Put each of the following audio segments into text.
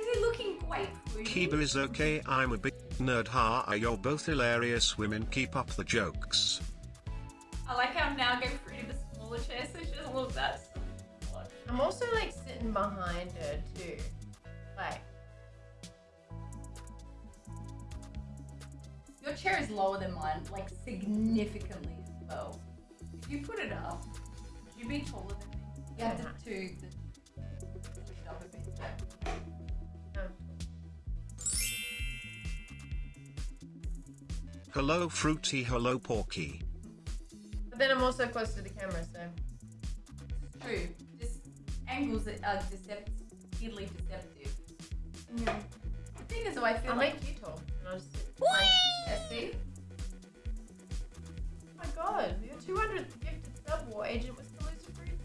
Is he looking great for? Kiba is okay, I'm a big nerd. Ha, you're both hilarious women. Keep up the jokes. I like how I'm now getting Fruity the smaller chair so she doesn't look that small. I'm also like sitting behind her too. Like, Your chair is lower than mine, like significantly as well. If you put it up, you'd be taller than me? You have to, to the, Hello Fruity, hello Porky. But then I'm also close to the camera, so. True. Just angles that are deceptively deceptive. Yeah. The thing is, though, I feel I'll like make you tall. And I'll just sit. Yeah, see? Oh my god, your 200th gifted sub war agent was Calusa Fruit.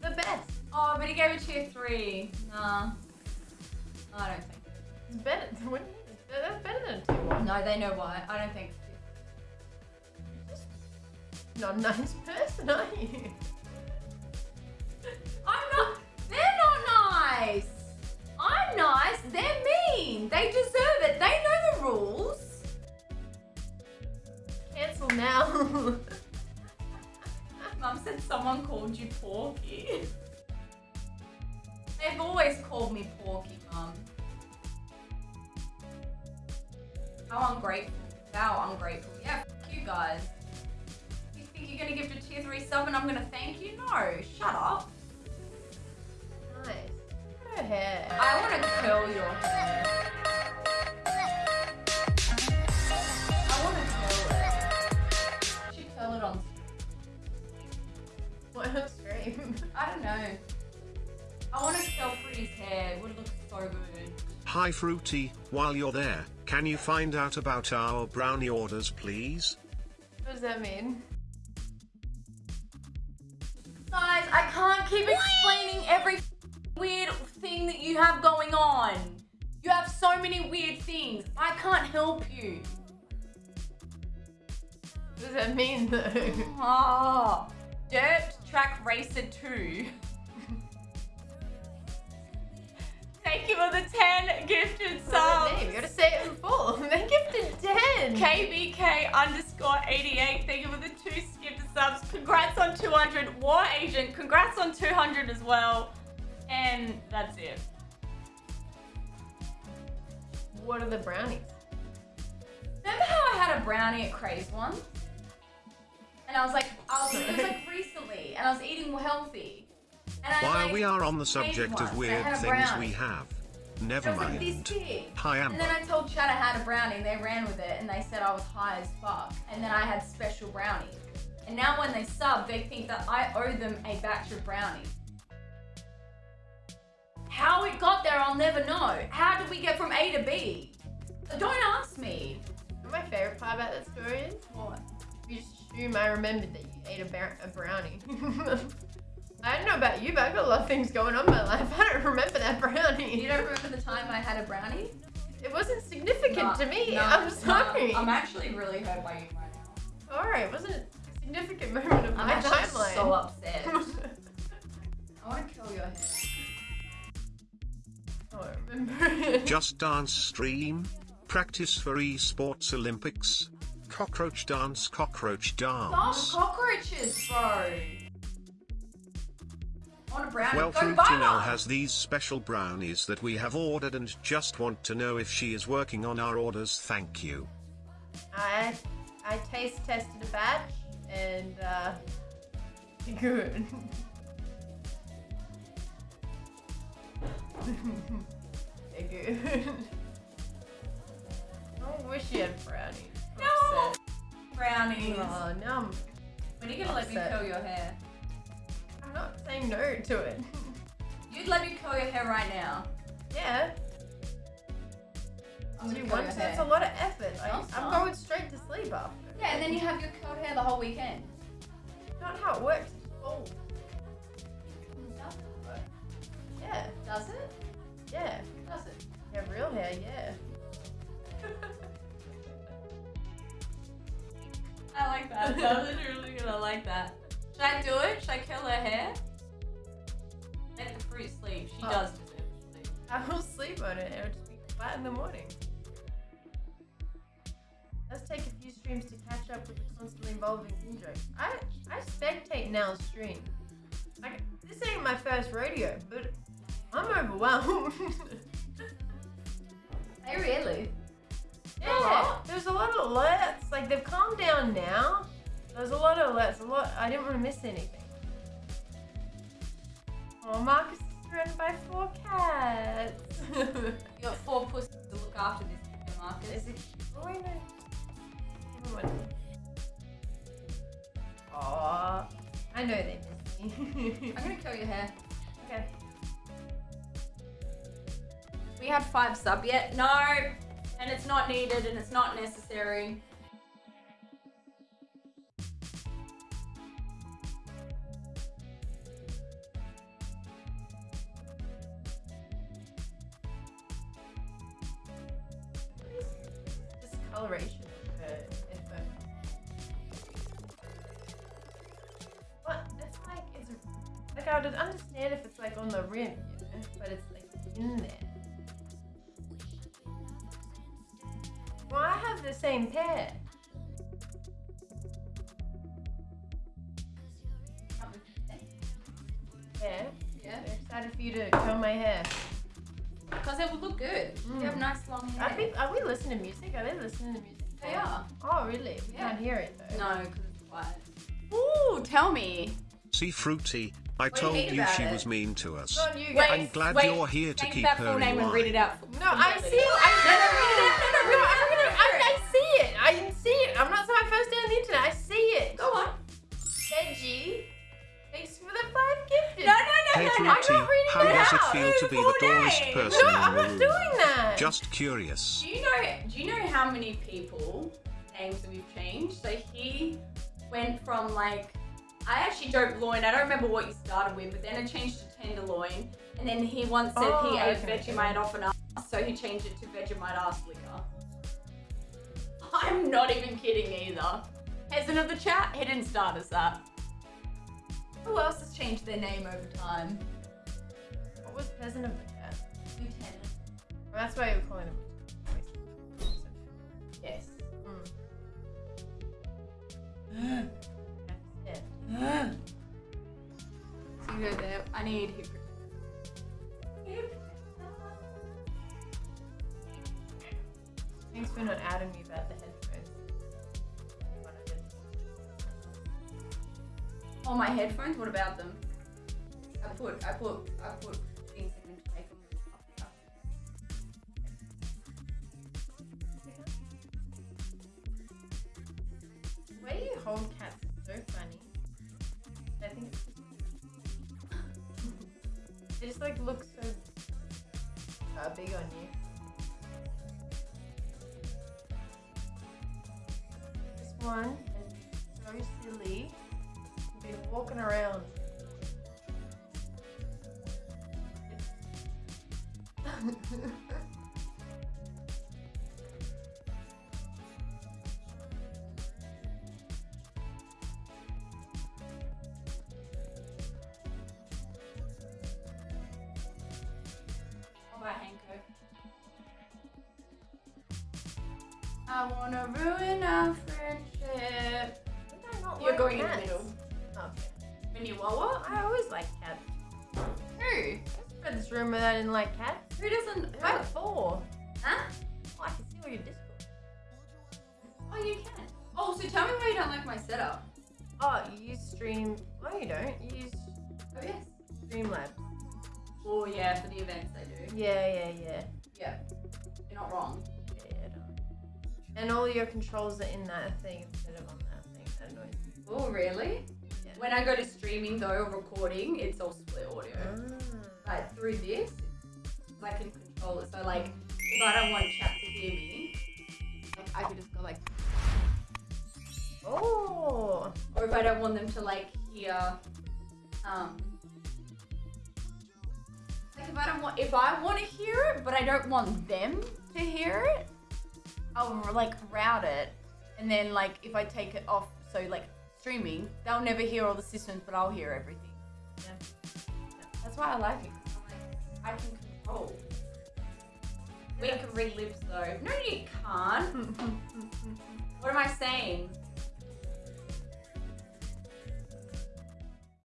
The best. Oh, but he gave it tier three. Nah. I don't think. It's better. Wouldn't you- That's better than a 2 1. No, they know why. I don't think. you're Not a nice person, are you? I'm not. They're not nice. I'm nice. They're mean. They deserve it. They know the rules. Cancel now. Mum said someone called you Porky. They've always called me Porky, ungrateful. How ungrateful. Yeah, f- you guys. You think you're gonna give it a tier 3 sub and I'm gonna thank you? No, shut up. nice. Her hair. I wanna curl your hair. I wanna curl it. You should curl it on. What on stream? I don't know. I wanna curl Fruity's hair. It would look so good. Hi Fruity, while you're there, can you find out about our brownie orders please? What does that mean? Guys, I can't keep explaining every weird thing that you have going on. You have so many weird things. I can't help you. What does that mean though? Ah, Dirt Track Racer 2. Thank you for the 10 gifted What's that subs. KBK underscore 88. Thank you for the two gifted subs. Congrats on 200. War Agent, congrats on 200 as well. And that's it. What are the brownies? Remember how I had a brownie at Craze once? And I was like, I was, it was like recently, and I was eating healthy. And I While like, we are on the subject of weird things we have, It never was like this mind. big. Hi And then I told Chad I had a brownie, and they ran with it, and they said I was high as fuck. And then I had special brownies. And now when they sub, they think that I owe them a batch of brownies. How it got there, I'll never know. How did we get from A to B? Don't ask me. My favorite part about that story is What? you just assume I remembered that you ate a, bar- a brownie. I don't know about you, but I've got a lot of things going on in my life. I don't remember that brownie. You don't remember the time I had a brownie? It wasn't significant Nah, to me. nah, I'm nah. sorry. I'm actually really hurt by you right now. Alright, it wasn't a significant moment of I'm my actually timeline. so upset. I want to kill your hair. Oh, I don't remember. Just Dance stream? Practice for esports Olympics? Cockroach dance, cockroach Stop dance. cockroaches, bro. I want a brownie. Well, Go Fruity now has these special brownies that we have ordered and just want to know if she is working on our orders. Thank you. I I taste tested a batch and uh good. They're good. I wish you had brownies. I'm No. upset. Brownies. Oh, now I'm, When are you gonna let me curl your hair? Saying no to it. You'd let me curl your hair right now. yeah. I'm Do gonna you want to? hair. It's a lot of effort. Like, I'm going straight to sleep after. Yeah, and then you have your curled hair the whole weekend. Not how it works. Oh, Does it work? yeah, Does it? yeah. Does it? Yeah, real hair, yeah. I like that. That was really good. I like that. Should I do it? Should I curl her hair? Let the fruit sleep. She Oh. does deserve sleep. I will sleep on it. It'll just be flat in the morning. Let's take a few streams to catch up with the constantly evolving in jokes. I I spectate Nell's stream. Like this ain't my first rodeo, but I'm overwhelmed. Hey, really? yeah, there's a lot of alerts. Like they've calmed down now. There's a lot of alerts. A lot. I didn't want to miss anything. Oh, Marcus surrounded by four cats. You got four pussies to look after this Marcus. Is it? Oh, wait, no. Everyone. Aw. I know they miss me. I'm gonna curl your hair. okay. We have five sub yet? No. And it's not needed and it's not necessary. Discoloration of her info. What? It's like, it's like I would understand if it's like on the rim, you know, but it's like in there. Well, I have the same pair. Yeah. Yeah. I'm excited for you to comb my hair. Because it would look good. You have Mm. nice long Are, hair. we, are we listening to music? Are they listening to music? They are. Oh, really? We Yeah. can't hear it though. No, because it's quiet. Ooh, tell me. See Fruity, I do you told hate you she it? was mean to us. You Wait. I'm glad wait, you're here to keep her full in name and line. read it out. No, I see it. I, No, no, read it out. No, no, no, read it I'm out. gonna, I, I see it. Hey no, no. I'm Fruity, not reading how it does it out. feel to be the Full dullest person No, in I'm the not room? doing that. Just curious. Do you know? Do you know how many people names that we've changed? So he went from like I actually don't loin. I don't remember what you started with, but then it changed to tenderloin, and then he once said Oh, he ate okay. Vegemite off an ass, so he changed it to Vegemite ass liquor. I'm not even kidding either. Peasant of the chat, he didn't start us that. Who else has changed their name over time? What was peasant of the cat? Lieutenant. Well, that's why you were calling him. Yes. Mm. Yeah. So you go there. I need hip. Thanks for not adding me about the Oh, my headphones. What about them? I put, I put, I put things in to make them puffy up. You hold cats is so funny. I think it's they just like look so uh, big on you. This one is so silly. Be walking around. What about Hanko? I wanna ruin our friendship. Did I not You're going in the middle. Wawa? I always like cats. Who? I spread this rumor that I didn't like cats. Who doesn't? Like four. Huh? Oh, I can see all your Discord. Oh, you can. Oh, so tell me why you don't like my setup. Oh, you use Stream. Oh, you don't. You use Oh yes. Streamlabs. Oh yeah, for the events I do. Yeah, yeah, yeah. Yeah. You're not wrong. Yeah, yeah. And all your controls are in that thing instead of on that thing. That annoys me. Oh really? When I go to streaming though, or recording, it's all split audio. Ah. Like through this, I can control it. So like, if I don't want chat to hear me, like I could just go like, Oh. or if I don't want them to like hear, um, like if I don't want, if I want to hear it, but I don't want them to hear it, I'll like route it, and then like if I take it off, so like streaming, they'll never hear all the systems, but I'll hear everything. Yeah. That's why I like it. Like, I can control. We can read lips though. No, you can't. What am I saying?